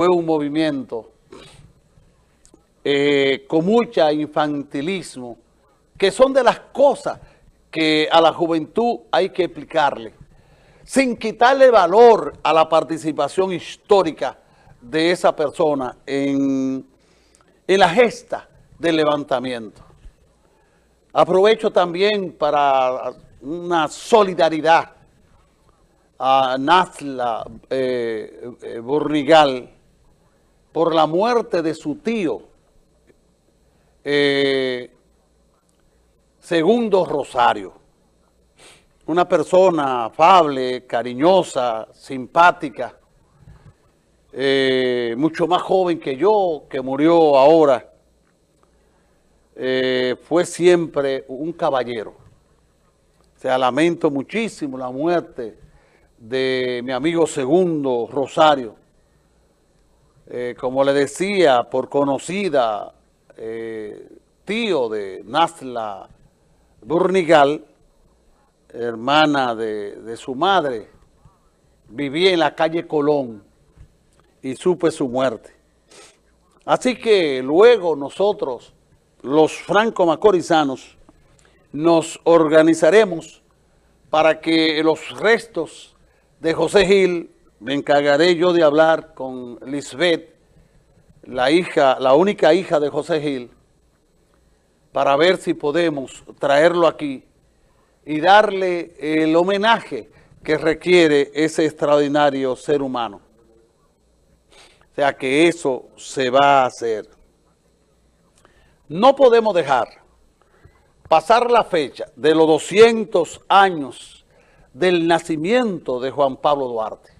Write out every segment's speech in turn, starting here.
fue un movimiento eh, con mucha infantilismo, que son de las cosas que a la juventud hay que explicarle, sin quitarle valor a la participación histórica de esa persona en, en la gesta del levantamiento. Aprovecho también para una solidaridad a Nazla eh, eh, Burnigal por la muerte de su tío, eh, Segundo Rosario. Una persona afable, cariñosa, simpática, mucho más joven que yo, que murió ahora. fue siempre un caballero. O sea, lamento muchísimo la muerte de mi amigo Segundo Rosario. Eh, como le decía, por conocida, eh, tío de Nasla Burnigal, hermana de, de su madre, vivía en la calle Colón y supe su muerte. Así que luego nosotros, los franco-macorizanos, nos organizaremos para que los restos de José Gil me encargaré yo de hablar con Lisbeth, la hija, la única hija de José Gil, para ver si podemos traerlo aquí y darle el homenaje que requiere ese extraordinario ser humano. O sea que eso se va a hacer. No podemos dejar pasar la fecha de los 200 años del nacimiento de Juan Pablo Duarte,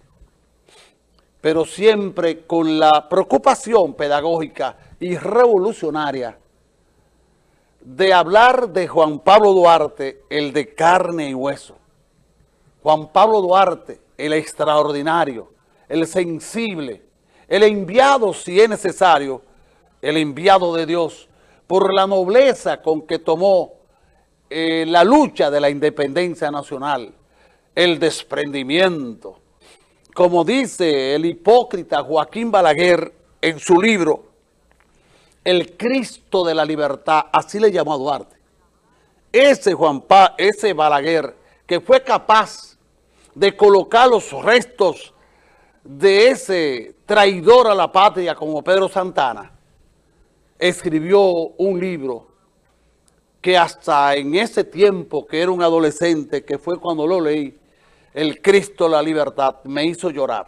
pero siempre con la preocupación pedagógica y revolucionaria de hablar de Juan Pablo Duarte, el de carne y hueso. Juan Pablo Duarte, el extraordinario, el sensible, el enviado si es necesario, el enviado de Dios, por la nobleza con que tomó eh, la lucha de la independencia nacional, el desprendimiento. Como dice el hipócrita Joaquín Balaguer en su libro, el Cristo de la libertad, así le llamó a Duarte. Ese Juan pa, ese Balaguer, que fue capaz de colocar los restos de ese traidor a la patria como Pedro Santana, escribió un libro que hasta en ese tiempo que era un adolescente, que fue cuando lo leí, el Cristo la libertad, me hizo llorar.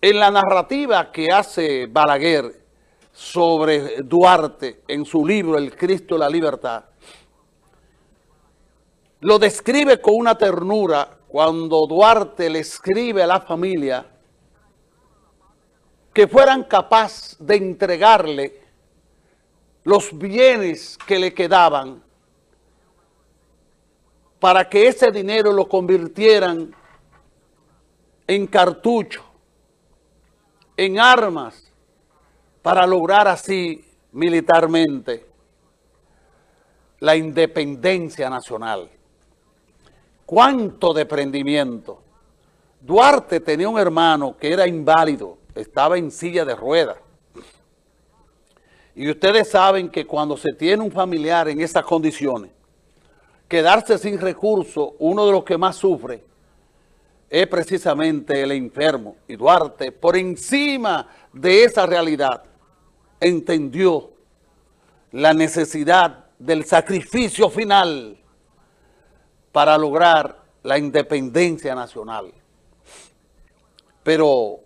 En la narrativa que hace Balaguer sobre Duarte en su libro El Cristo la libertad, lo describe con una ternura cuando Duarte le escribe a la familia que fueran capaz de entregarle los bienes que le quedaban para que ese dinero lo convirtieran en cartucho, en armas, para lograr así militarmente la independencia nacional. ¡Cuánto desprendimiento! Duarte tenía un hermano que era inválido, estaba en silla de ruedas. Y ustedes saben que cuando se tiene un familiar en esas condiciones, quedarse sin recursos, uno de los que más sufre es precisamente el enfermo. Y Duarte, por encima de esa realidad, entendió la necesidad del sacrificio final para lograr la independencia nacional. Pero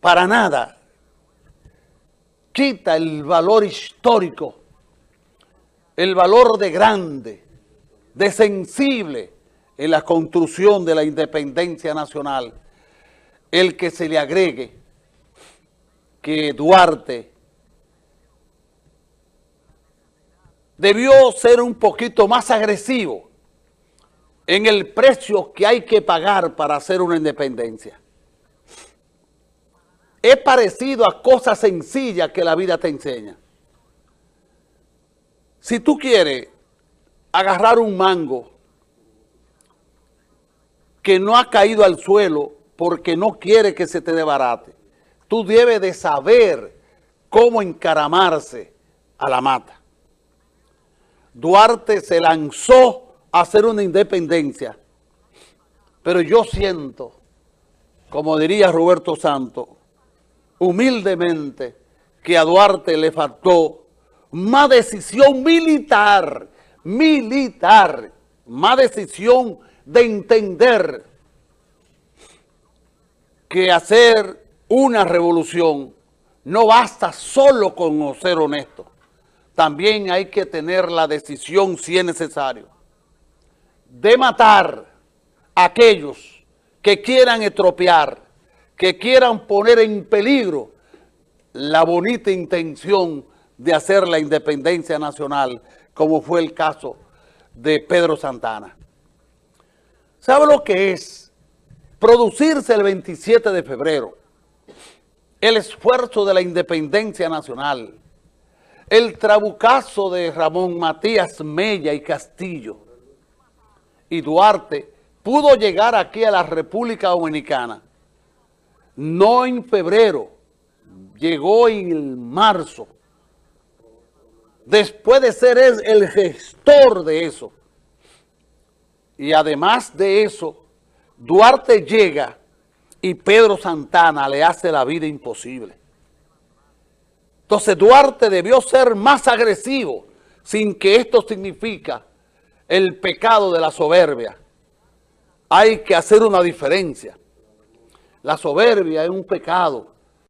para nada quita el valor histórico, el valor de grande, de sensible en la construcción de la independencia nacional, el que se le agregue que Duarte debió ser un poquito más agresivo en el precio que hay que pagar para hacer una independencia es parecido a cosas sencillas que la vida te enseña. Si tú quieres agarrar un mango que no ha caído al suelo porque no quiere que se te debarate. Tú debes de saber cómo encaramarse a la mata. Duarte se lanzó a hacer una independencia, pero yo siento, como diría Roberto Santos, humildemente, que a Duarte le faltó más decisión militar, militar, más decisión de entender que hacer una revolución no basta solo con ser honesto. También hay que tener la decisión, si es necesario, de matar a aquellos que quieran estropear, que quieran poner en peligro la bonita intención de hacer la independencia nacional, como fue el caso de Pedro Santana. ¿Sabe lo que es producirse el 27 de febrero? El esfuerzo de la independencia nacional, el trabucazo de Ramón Matías Mella y Castillo y Duarte pudo llegar aquí a la República Dominicana, no en febrero, llegó en marzo, después de ser el gestor de eso. Y además de eso, Duarte llega y Pedro Santana le hace la vida imposible. Entonces Duarte debió ser más agresivo, sin que esto significa el pecado de la soberbia. Hay que hacer una diferencia. La soberbia es un pecado